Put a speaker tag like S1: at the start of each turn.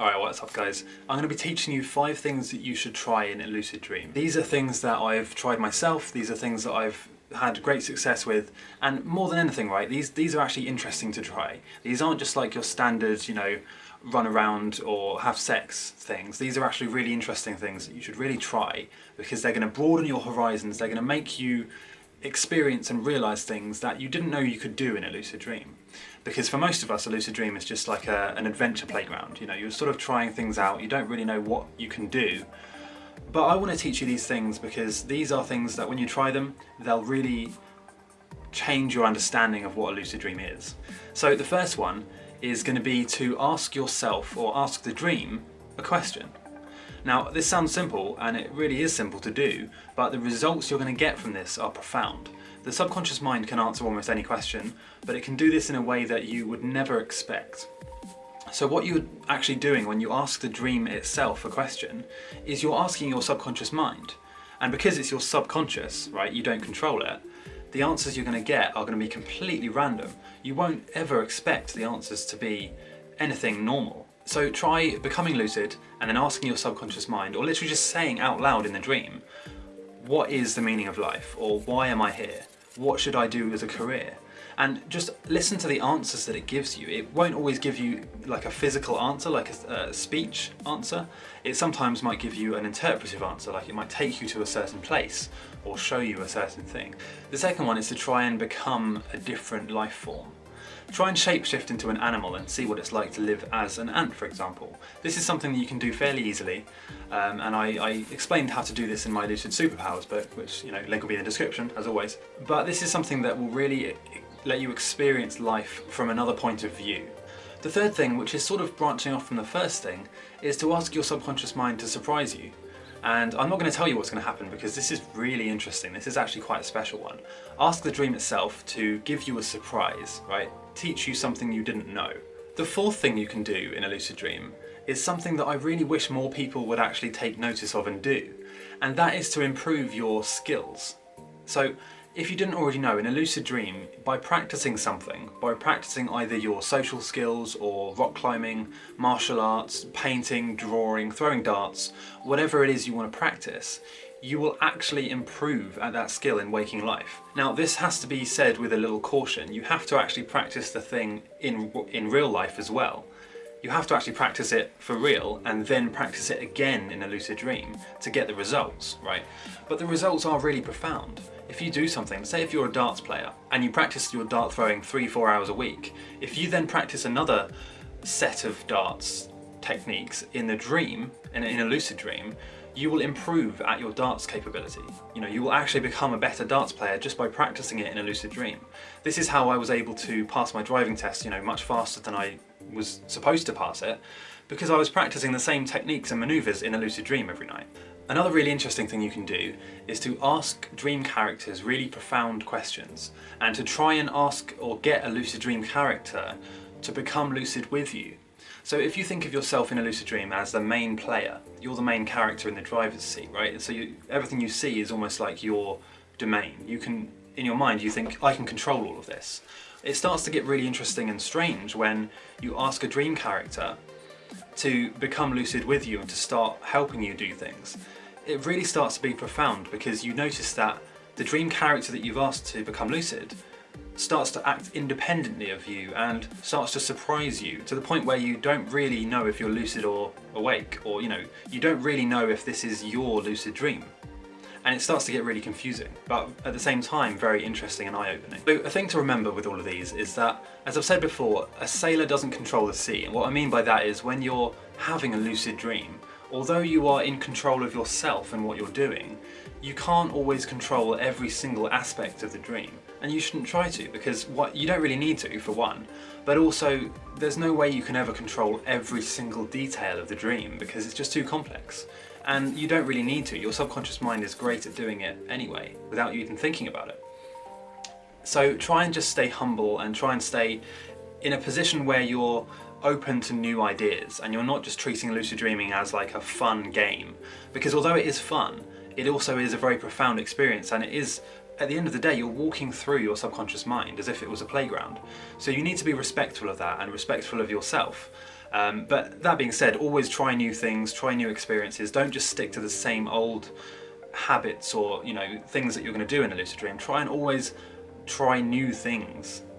S1: Alright, what's up guys? I'm going to be teaching you five things that you should try in a lucid dream. These are things that I've tried myself, these are things that I've had great success with, and more than anything, right, these, these are actually interesting to try. These aren't just like your standard, you know, run around or have sex things. These are actually really interesting things that you should really try because they're going to broaden your horizons, they're going to make you experience and realise things that you didn't know you could do in a lucid dream. Because for most of us, a lucid dream is just like a, an adventure playground. You know, you're sort of trying things out, you don't really know what you can do. But I want to teach you these things because these are things that when you try them, they'll really change your understanding of what a lucid dream is. So the first one is going to be to ask yourself or ask the dream a question. Now this sounds simple and it really is simple to do but the results you're going to get from this are profound. The subconscious mind can answer almost any question but it can do this in a way that you would never expect. So what you're actually doing when you ask the dream itself a question is you're asking your subconscious mind and because it's your subconscious, right, you don't control it, the answers you're going to get are going to be completely random. You won't ever expect the answers to be anything normal. So try becoming lucid and then asking your subconscious mind, or literally just saying out loud in the dream, what is the meaning of life? Or why am I here? What should I do as a career? And just listen to the answers that it gives you. It won't always give you like a physical answer, like a, a speech answer. It sometimes might give you an interpretive answer, like it might take you to a certain place or show you a certain thing. The second one is to try and become a different life form. Try and shapeshift into an animal and see what it's like to live as an ant, for example. This is something that you can do fairly easily, um, and I, I, explained how to do this in my Lucid Superpowers book, which, you know, link will be in the description, as always. But this is something that will really let you experience life from another point of view. The third thing, which is sort of branching off from the first thing, is to ask your subconscious mind to surprise you. And I'm not going to tell you what's going to happen because this is really interesting. This is actually quite a special one. Ask the dream itself to give you a surprise, right? Teach you something you didn't know. The fourth thing you can do in a lucid dream is something that I really wish more people would actually take notice of and do. And that is to improve your skills. So if you didn't already know, in a lucid dream, by practicing something, by practicing either your social skills or rock climbing, martial arts, painting, drawing, throwing darts, whatever it is you want to practice, you will actually improve at that skill in waking life. Now this has to be said with a little caution. You have to actually practice the thing in, in real life as well. You have to actually practice it for real and then practice it again in a lucid dream to get the results, right? But the results are really profound if you do something, say if you're a darts player and you practice your dart throwing three, four hours a week, if you then practice another set of darts techniques in the dream, in in a lucid dream, you will improve at your darts capability. You know, you will actually become a better darts player just by practicing it in a lucid dream. This is how I was able to pass my driving test, you know, much faster than I was supposed to pass it, because I was practicing the same techniques and maneuvers in a lucid dream every night. Another really interesting thing you can do is to ask dream characters really profound questions and to try and ask or get a lucid dream character to become lucid with you. So if you think of yourself in a lucid dream as the main player, you're the main character in the driver's seat, right? So you, everything you see is almost like your domain. You can, in your mind, you think, I can control all of this. It starts to get really interesting and strange when you ask a dream character to become lucid with you and to start helping you do things it really starts to be profound because you notice that the dream character that you've asked to become lucid starts to act independently of you and starts to surprise you to the point where you don't really know if you're lucid or awake or you know you don't really know if this is your lucid dream and it starts to get really confusing but at the same time very interesting and eye-opening. So a thing to remember with all of these is that as I've said before a sailor doesn't control the sea and what I mean by that is when you're having a lucid dream although you are in control of yourself and what you're doing, you can't always control every single aspect of the dream. And you shouldn't try to, because what you don't really need to, for one, but also there's no way you can ever control every single detail of the dream, because it's just too complex. And you don't really need to, your subconscious mind is great at doing it anyway, without you even thinking about it. So try and just stay humble and try and stay in a position where you're open to new ideas and you're not just treating lucid dreaming as like a fun game because although it is fun it also is a very profound experience and it is at the end of the day you're walking through your subconscious mind as if it was a playground so you need to be respectful of that and respectful of yourself Um, but that being said, always try new things, try new experiences. Don't just stick to the same old habits or you know things that you're going to do in a lucid dream. Try and always try new things